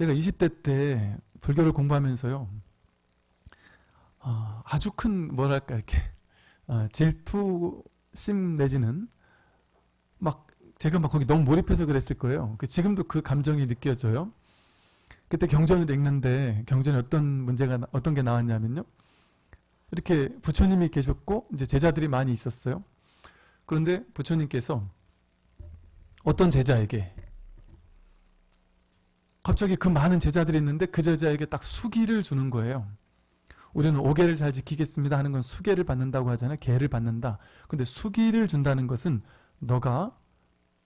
제가 20대 때 불교를 공부하면서요. 어, 아주 큰 뭐랄까 이렇게 어, 질투심 내지는 막 제가 막 거기 너무 몰입해서 그랬을 거예요. 그 지금도 그 감정이 느껴져요. 그때 경전을 읽는데 경전에 어떤 문제가 어떤 게 나왔냐면요. 이렇게 부처님이 계셨고 이제 제자들이 많이 있었어요. 그런데 부처님께서 어떤 제자에게 갑자기 그 많은 제자들이 있는데 그 제자에게 딱 수기를 주는 거예요. 우리는 오계를 잘 지키겠습니다 하는 건 수계를 받는다고 하잖아요. 계를 받는다. 근데 수기를 준다는 것은 너가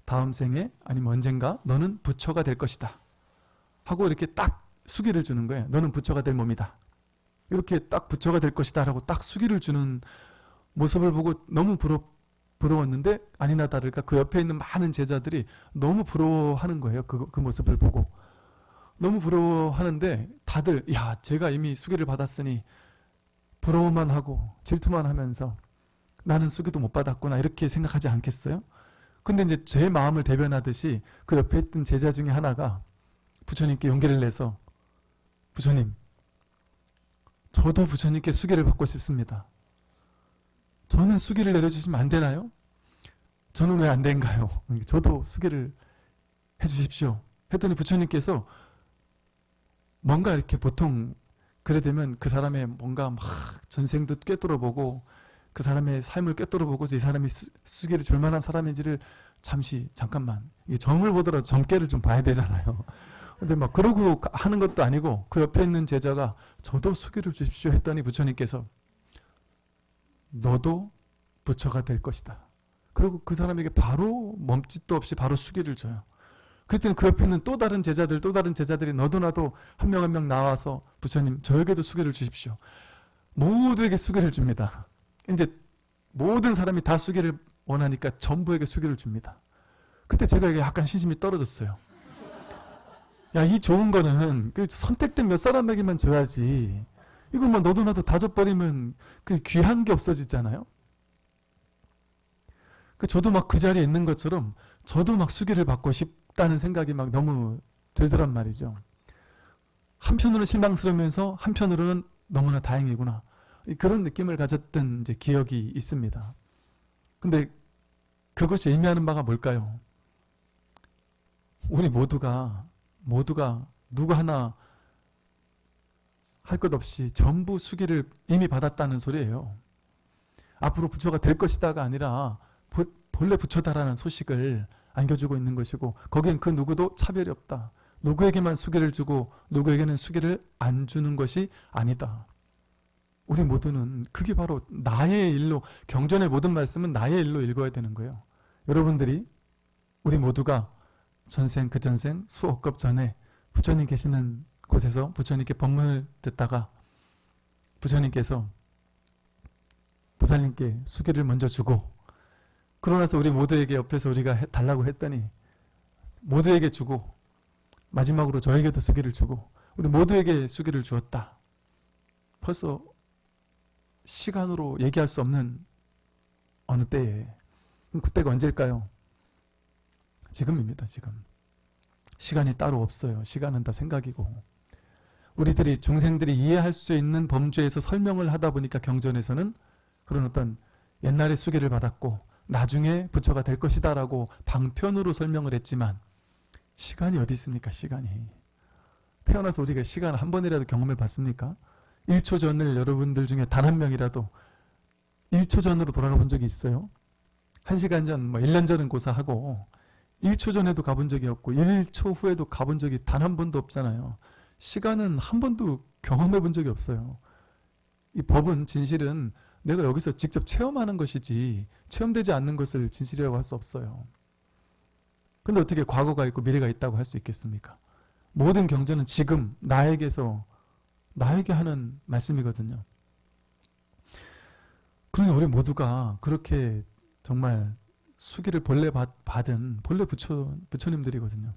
다음 생에 아니면 언젠가 너는 부처가 될 것이다. 하고 이렇게 딱 수기를 주는 거예요. 너는 부처가 될 몸이다. 이렇게 딱 부처가 될 것이다 라고 딱 수기를 주는 모습을 보고 너무 부러, 부러웠는데 아니나 다를까 그 옆에 있는 많은 제자들이 너무 부러워하는 거예요. 그, 그 모습을 보고. 너무 부러워하는데 다들 야 제가 이미 수기를 받았으니 부러워만 하고 질투만 하면서 나는 수기도 못 받았구나 이렇게 생각하지 않겠어요? 근데 이제 제 마음을 대변하듯이 그 옆에 있던 제자 중에 하나가 부처님께 용기를 내서 부처님 저도 부처님께 수기를 받고 싶습니다. 저는 수기를 내려주시면 안 되나요? 저는 왜 안 된가요? 저도 수기를 해주십시오. 했더니 부처님께서 뭔가 이렇게 보통 그래 되면 그 사람의 뭔가 막 전생도 꿰뚫어보고 그 사람의 삶을 꿰뚫어보고 이 사람이 수, 수기를 줄 만한 사람인지를 잠시 잠깐만 점을 보더라도 점괘를 좀 봐야 되잖아요. 근데 막 그러고 하는 것도 아니고 그 옆에 있는 제자가 저도 수기를 주십시오 했더니 부처님께서 너도 부처가 될 것이다. 그리고 그 사람에게 바로 멈짓도 없이 바로 수기를 줘요. 그랬더니 그 옆에 있는 또 다른 제자들 또 다른 제자들이 너도 나도 한명 한 명 나와서 부처님 저에게도 수계를 주십시오. 모두에게 수계를 줍니다. 이제 모든 사람이 다 수계를 원하니까 전부에게 수계를 줍니다. 그때 제가 이게 약간 신심이 떨어졌어요. 야, 이 좋은 거는 그 선택된 몇 사람에게만 줘야지. 이거 뭐 너도 나도 다 줘버리면 그 귀한 게 없어지잖아요. 그 저도 막 그 자리에 있는 것처럼 저도 막 수기를 받고 싶 다는 생각이 막 너무 들더란 말이죠. 한편으로는 실망스러우면서 한편으로는 너무나 다행이구나. 그런 느낌을 가졌던 이제 기억이 있습니다. 근데 그것이 의미하는 바가 뭘까요? 우리 모두가 모두가 누구 하나 할 것 없이 전부 수기를 이미 받았다는 소리예요. 앞으로 부처가 될 것이다가 아니라 본래 부처다라는 소식을 안겨주고 있는 것이고 거기엔 그 누구도 차별이 없다. 누구에게만 수기를 주고 누구에게는 수기를 안 주는 것이 아니다. 우리 모두는 그게 바로 나의 일로 경전의 모든 말씀은 나의 일로 읽어야 되는 거예요. 여러분들이 우리 모두가 전생 그 전생 수억 급 전에 부처님 계시는 곳에서 부처님께 법문을 듣다가 부처님께서 부사님께 수기를 먼저 주고 그러고 나서 우리 모두에게 옆에서 우리가 해, 달라고 했더니 모두에게 주고 마지막으로 저에게도 수기를 주고 우리 모두에게 수기를 주었다. 벌써 시간으로 얘기할 수 없는 어느 때에 그때가 언제일까요? 지금입니다. 지금. 시간이 따로 없어요. 시간은 다 생각이고 우리들이 중생들이 이해할 수 있는 범주에서 설명을 하다 보니까 경전에서는 그런 어떤 옛날에 수기를 받았고 나중에 부처가 될 것이다 라고 방편으로 설명을 했지만 시간이 어디 있습니까? 시간이. 태어나서 우리가 시간 한 번이라도 경험해 봤습니까? 1초 전을 여러분들 중에 단 한 명이라도 1초 전으로 돌아가 본 적이 있어요? 1시간 전, 뭐 1년 전은 고사하고 1초 전에도 가본 적이 없고 1초 후에도 가본 적이 단 한 번도 없잖아요. 시간은 한 번도 경험해 본 적이 없어요. 이 법은 진실은 내가 여기서 직접 체험하는 것이지 체험되지 않는 것을 진실이라고 할 수 없어요. 근데 어떻게 과거가 있고 미래가 있다고 할 수 있겠습니까? 모든 경전은 지금 나에게서 나에게 하는 말씀이거든요. 그러니 우리 모두가 그렇게 정말 수기를 본래 받, 은 본래 부처, 부처님들이거든요.